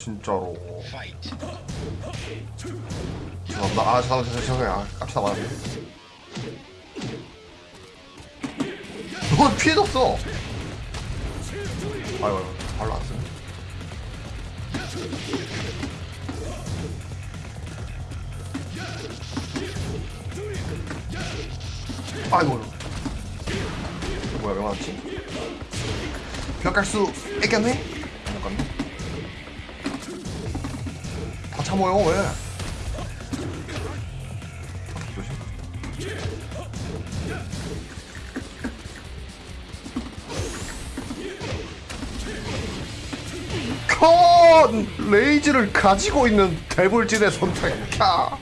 진짜로. 죄송합니다. 아 죄송합니다. 죄송해요. 아, 깜짝 놀랐네. 넌 피해도 없어. 아이고 아이고 발로 안 쓰네. 아이고. 뭐야 왜 맞지? 벽갈 수 있겠네? 못 갔네 다 참어요 왜? 컨 레이즈를 가지고 있는 대불진의 선택. 캬